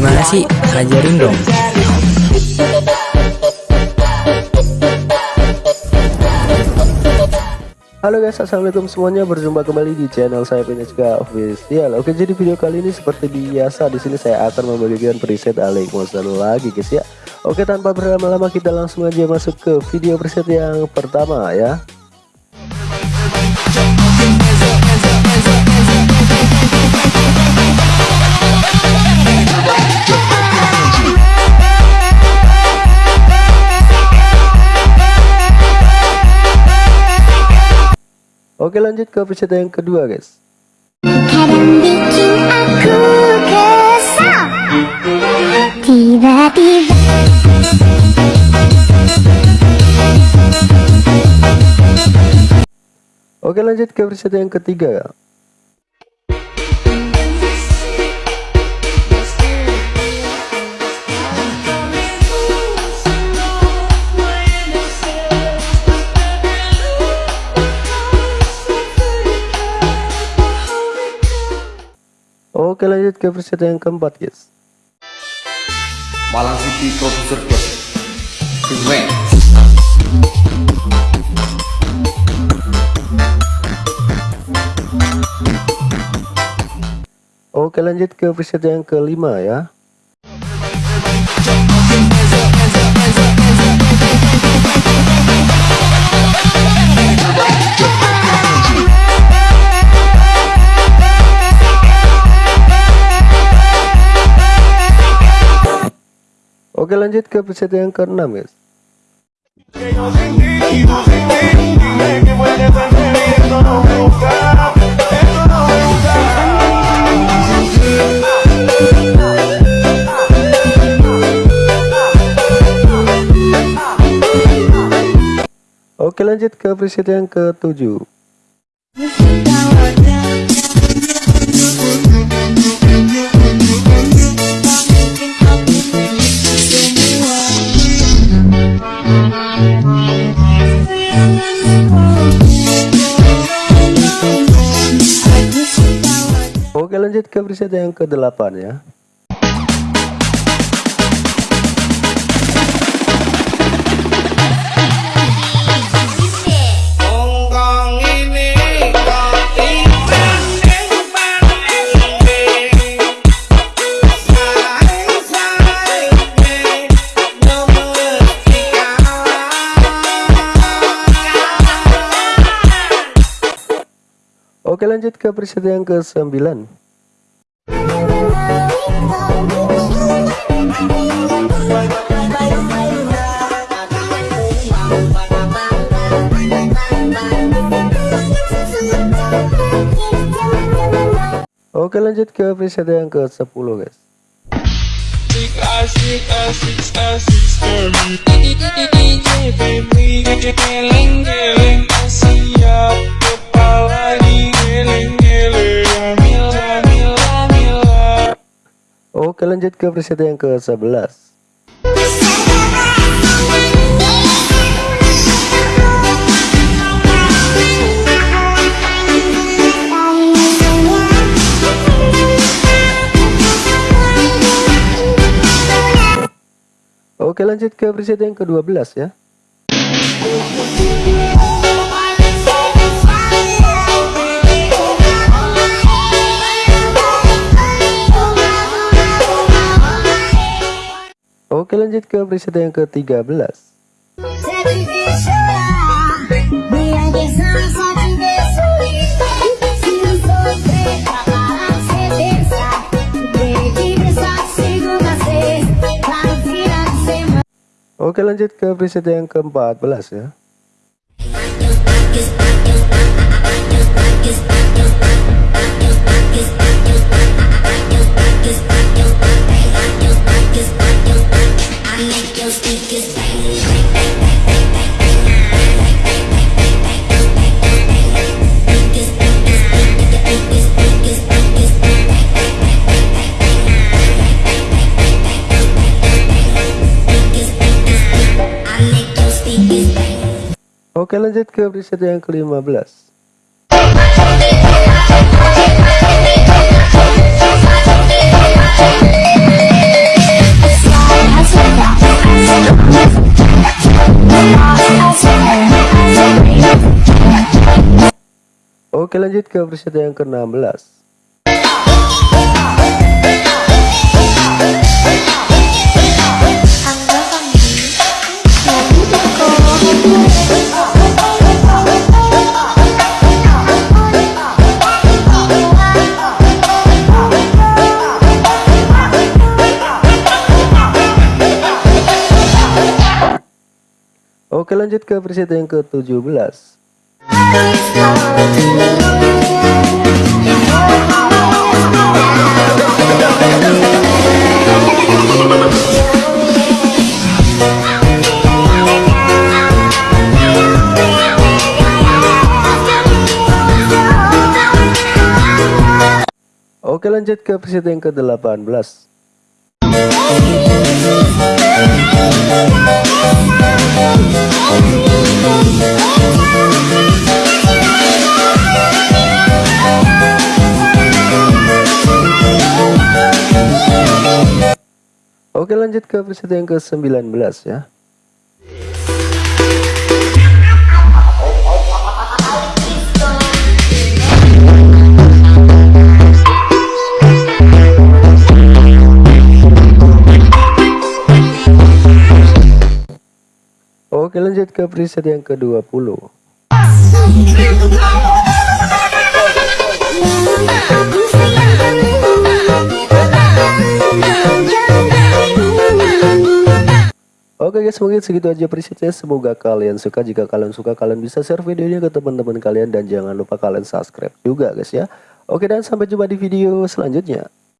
Gimana sih? Ajarin dong. Halo guys, assalamualaikum semuanya. Berjumpa kembali di channel saya Pinechka Official. Oke, jadi video kali ini seperti biasa di sini saya akan membagikan preset Alek Monster lagi guys ya. Oke, tanpa berlama-lama kita langsung aja masuk ke video preset yang pertama ya. Oke lanjut ke episode yang kedua guys. Kadang bikin aku kesal. Tiba-tiba. Oke lanjut ke episode yang ketiga Oke lanjut ke episode yang keempat guys. Malang City Producer Club Keren. Oke lanjut ke episode yang kelima ya Oke lanjut ke preset yang ke-6 guys. Oke lanjut ke preset yang ke-7 ke episode yang ke-8 ya. Oke lanjut ke episode yang ke-9 lanjut ke episode yang ke-10 guys. Oke lanjut ke episode yang ke-11 Oke lanjut ke episode yang ke-12 ya. Oke lanjut ke episode yang ke-13 Oke lanjut ke episode yang ke-14 ya Oke lanjut ke preset yang ke-15 Oke lanjut ke preset yang ke-16 Oke lanjut ke preset yang ke-17 Oke lanjut ke preset yang ke-18 Oke lanjut ke preset yang ke-19 ya Oke lanjut ke preset yang ke-20 Oke guys mungkin segitu aja presetnya. Semoga kalian suka. Jika kalian suka kalian bisa share videonya ke teman-teman kalian. Dan jangan lupa kalian subscribe juga guys ya. Oke dan sampai jumpa di video selanjutnya